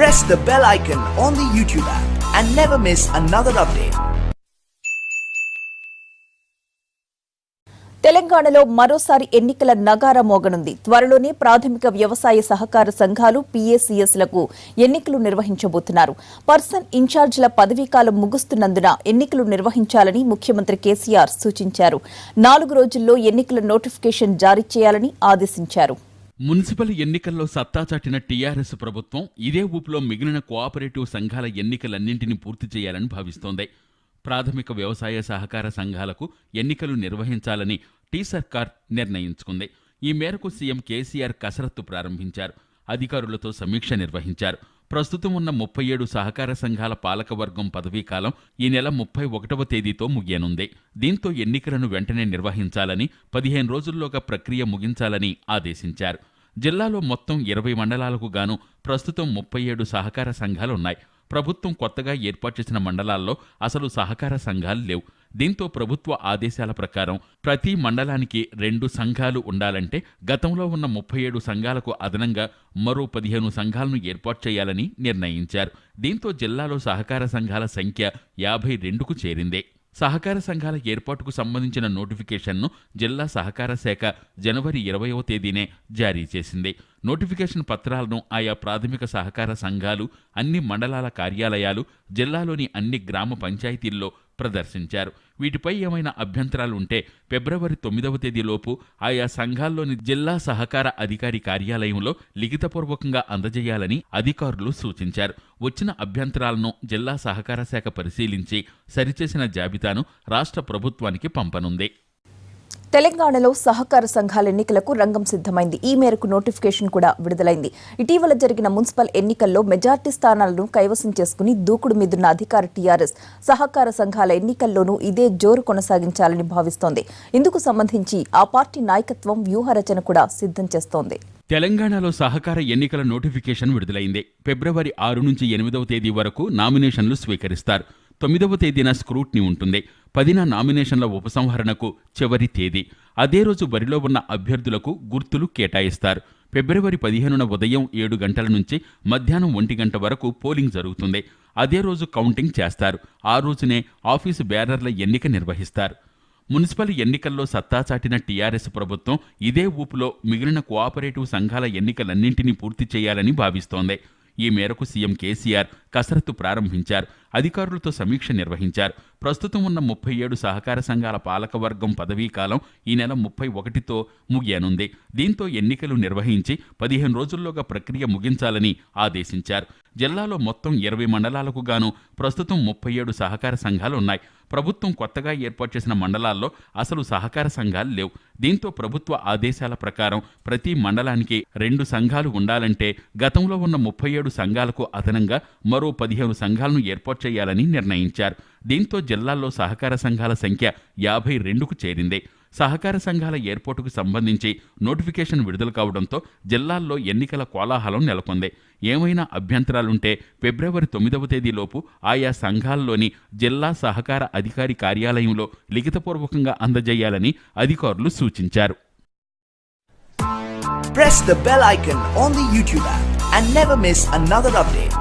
Press the bell icon on the YouTube app and never miss another update. తెలంగాణలో మరోసారి ఎన్నికల నగార మోగనుంది. త్వరలోనే ప్రాథమిక వ్యవసాయ సహకార సంఘాలు పీఏసీఎస్లకు ఎన్నికలు నిర్వహించబోతున్నారు. పర్సన్ ఇన్ఛార్జీల పదవీకాలం ముగుస్తున్నందున ఎన్నికలు నిర్వహించాలని ముఖ్యమంత్రి కేసీఆర్ సూచించారు. నాలుగు రోజుల్లో ఎన్నికల నోటిఫికేషన్ జారీ చేయాలని ఆదేశించారు. మున్సిపల్ ఎన్నికల్లో సత్తా చాటిన టీఆర్ఎస్ ప్రభుత్వం ఇదే ఊపులో మిగిలిన కోఆపరేటివ్ సంఘాల ఎన్నికలన్నింటినీ పూర్తి చేయాలని భావిస్తోంది. ప్రాథమిక వ్యవసాయ సహకార సంఘాలకు ఎన్నికలు నిర్వహించాలని టీ సర్కార్ నిర్ణయించుకుంది. ఈ మేరకు సీఎం కేసీఆర్ కసరత్తు ప్రారంభించారు. అధికారులతో సమీక్ష నిర్వహించారు. ప్రస్తుతం ఉన్న ముప్పై ఏడు సహకార సంఘాల పాలకవర్గం పదవీకాలం ఈ నెల ముప్పై ఒకటవ తేదీతో ముగియనుంది. దీంతో ఎన్నికలను వెంటనే నిర్వహించాలని పదిహేను రోజుల్లోగా ప్రక్రియ ముగించాలని ఆదేశించారు. జిల్లాలో మొత్తం ఇరవై మండలాలకు గాను ప్రస్తుతం ముప్పై ఏడు సహకార సంఘాలున్నాయి. ప్రభుత్వం కొత్తగా ఏర్పాటు చేసిన మండలాల్లో అసలు సహకార సంఘాలు లేవు. దీంతో ప్రభుత్వ ఆదేశాల ప్రకారం ప్రతి మండలానికి రెండు సంఘాలు ఉండాలంటే గతంలో ఉన్న ముప్పై ఏడు సంఘాలకు అదనంగా మరో పదిహేను సంఘాలను ఏర్పాటు చేయాలని నిర్ణయించారు. దీంతో జిల్లాలో సహకార సంఘాల సంఖ్య యాభై రెండుకు చేరిందే. సహకార సంఘాల ఏర్పాటుకు సంబంధించిన నోటిఫికేషన్ను జిల్లా సహకార శాఖ జనవరి ఇరవయవ తేదీనే జారీ చేసింది. నోటిఫికేషన్ పత్రాలను ఆయా ప్రాథమిక సహకార సంఘాలు అన్ని మండలాల కార్యాలయాలు జిల్లాలోని అన్ని గ్రామ పంచాయతీల్లో ప్రదర్శించారు. వీటిపై ఏమైనా అభ్యంతరాలు ఉంటే ఫిబ్రవరి తొమ్మిదవ తేదీలోపు ఆయా సంఘాల్లోని జిల్లా సహకార అధికారి కార్యాలయంలో లిఖితపూర్వకంగా అందజేయాలని అధికారులు సూచించారు. వచ్చిన అభ్యంతరాలను జిల్లా సహకార శాఖ పరిశీలించి సరిచేసిన జాబితాను రాష్ట్ర ప్రభుత్వానికి పంపనుంది. తెలంగాణలో సహకార సంఘాల ఎన్నికలకు రంగం సిద్ధమైంది. ఈ మేరకు నోటిఫికేషన్ కూడా విడుదలైంది. ఇటీవల జరిగిన మున్సిపల్ ఎన్నికల్లో మెజార్టీ స్థానాలను కైవసం చేసుకుని దూకుడు మీదున్న అధికార టీఆర్ఎస్ సహకార సంఘాల ఎన్నికల్లోనూ ఇదే జోరు కొనసాగించాలని భావిస్తోంది. ఇందుకు సంబంధించి ఆ పార్టీ నాయకత్వం వ్యూహరచన కూడా సిద్ధం చేస్తోంది. తెలంగాణలో సహకార ఎన్నికల నోటిఫికేషన్ విడుదలైంది. ఫిబ్రవరి ఆరు నుంచి ఎనిమిదవ తేదీ వరకు నామినేషన్లు స్వీకరిస్తారు. తొమ్మిదవ తేదీన స్క్రూట్నీ ఉంటుంది. పదిన నామినేషన్ల ఉపసంహరణకు చివరి తేదీ. అదే రోజు బరిలో ఉన్న అభ్యర్థులకు గుర్తులు కేటాయిస్తారు. ఫిబ్రవరి పదిహేనున ఉదయం ఏడు గంటల నుంచి మధ్యాహ్నం ఒంటి గంట వరకు పోలింగ్ జరుగుతుంది. అదే రోజు కౌంటింగ్ చేస్తారు. ఆ రోజునే ఆఫీసు బ్యానర్ల ఎన్నిక నిర్వహిస్తారు. మున్సిపల్ ఎన్నికల్లో సత్తా చాటిన టీఆర్ఎస్ ప్రభుత్వం ఇదే ఊపులో మిగిలిన కోఆపరేటివ్ సంఘాల ఎన్నికలన్నింటినీ పూర్తి చేయాలని భావిస్తోంది. ఈ మేరకు సీఎం కేసీఆర్ కసరత్తు ప్రారంభించారు. అధికారులతో సమీక్ష నిర్వహించారు. ప్రస్తుతం ఉన్న ముప్పై ఏడు సహకార సంఘాల పాలకవర్గం పదవీకాలం ఈ నెల ముప్పై ఒకటితో ముగియనుంది. దీంతో ఎన్నికలు నిర్వహించి పదిహేను రోజుల్లోగా ప్రక్రియ ముగించాలని ఆదేశించారు. జిల్లాలో మొత్తం ఇరవై మండలాలకు గాను ప్రస్తుతం ముప్పై ఏడు సహకార సంఘాలు ఉన్నాయి. ప్రభుత్వం కొత్తగా ఏర్పాటు చేసిన మండలాల్లో అసలు సహకార సంఘాలు లేవు. దీంతో ప్రభుత్వ ఆదేశాల ప్రకారం ప్రతి మండలానికి రెండు సంఘాలు ఉండాలంటే గతంలో ఉన్న ముప్పై ఏడు సంఘాలకు అదనంగా మరో పదిహేను సంఘాలను ఏర్పాటు చేయాలని నిర్ణయించారు. దీంతో జిల్లాల్లో సహకార సంఘాల సంఖ్య యాభై రెండుకు చేరింది. సహకార సంఘాల ఏర్పాటుకు సంబంధించి నోటిఫికేషన్ విడుదల కావడంతో జిల్లాల్లో ఎన్నికల కోలాహలం నెలకొంది ఏమైనా అభ్యంతరాలుంటే ఫిబ్రవరి తొమ్మిదవ తేదీలోపు ఆయా సంఘాల్లోని జిల్లా సహకార అధికారి కార్యాలయంలో లిఖితపూర్వకంగా అందజేయాలని అధికారులు సూచించారు Press the bell icon on the YouTube app and never miss another update.